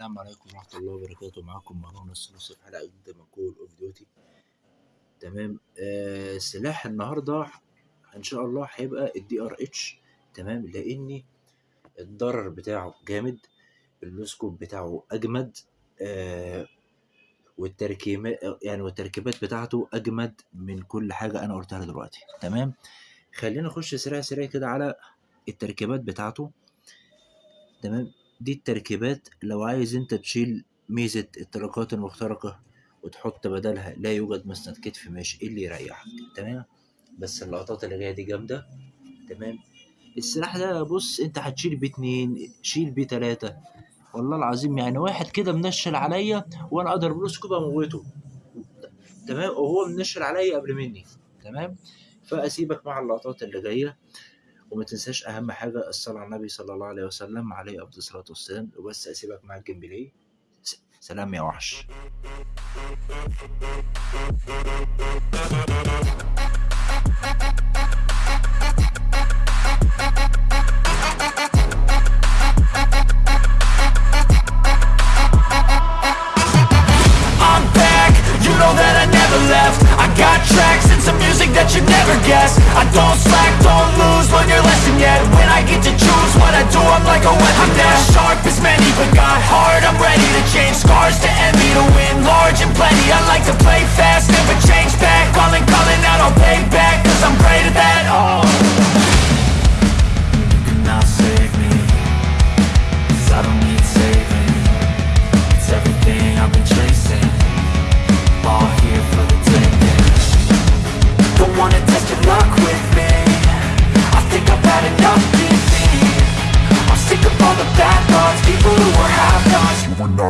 السلام عليكم ورحمة الله وبركاته. معاكم مروان الثلاثي في حلقة جديدة من Call of Duty تمام؟ آه سلاح النهاردة إن شاء الله هيبقى ال DR-H تمام؟ لأني الضرر بتاعه جامد اللوسكوب بتاعه أجمد آه والتركيبات يعني والتركيبات بتاعته أجمد من كل حاجة أنا قلتها دلوقتي. تمام؟ خلينا نخش سريع سريع كده على التركيبات بتاعته. تمام؟ دي التركيبات لو عايز انت تشيل ميزة الطلقات المخترقة وتحط بدلها لا يوجد مسند كتف ماشي إيه اللي يريحك؟ تمام؟ بس اللقطات اللي جاية دي جامدة. تمام؟ السلاح ده بص انت هتشيل بيه اتنين شيل بيه تلاتة. والله العظيم يعني واحد كده منشل عليا وأنا أقدر بلوسكوب أموته. تمام؟ وهو منشل عليا قبل مني. تمام؟ فأسيبك مع اللقطات اللي جاية. وما تنساش أهم حاجة الصلاة على النبي صلى الله عليه وسلم عليه أفضل الصلاة والسلام. وبس أسيبك مع الجيم س- سلام يا وحش. I'm back, you know that I never left. I got music that you never guess. I don't slack, don't lose, learn your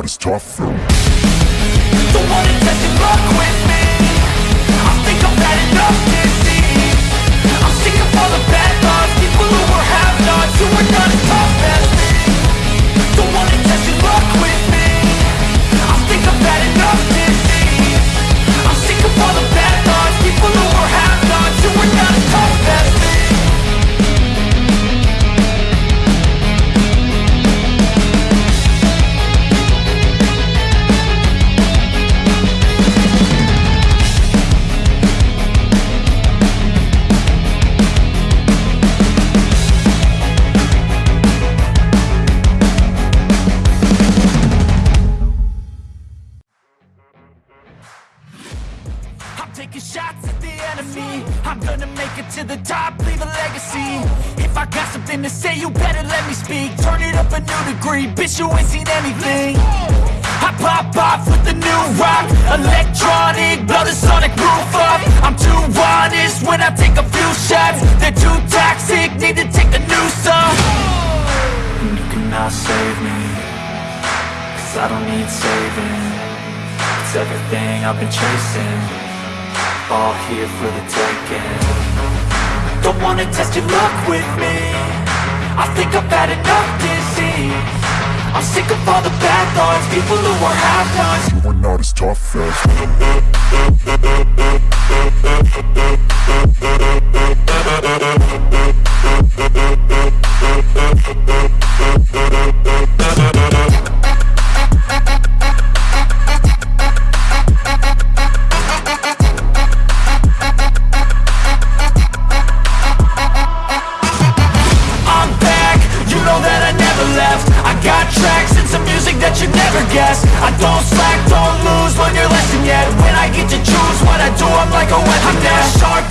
out, it's tough. Taking shots at the enemy. I'm gonna make it to the top, leave a legacy. If I got something to say, you better let me speak. Turn it up a new degree, bitch you ain't seen anything. I pop off with the new rock Electronic, blow the sonic roof up. I'm too honest when I take a few shots. They're too toxic, need to take a new song. And You cannot save me Cause I don't need saving. It's everything I've been chasing All here for the taking. Don't wanna test your luck with me. I think I've had enough disease. I'm sick of all the bad thoughts People who are half-nots You were not as tough as. you'd never guess. I don't slack, don't lose, learn your lesson yet. When I get to choose what I do, I'm like a weapon. I'm now sharp.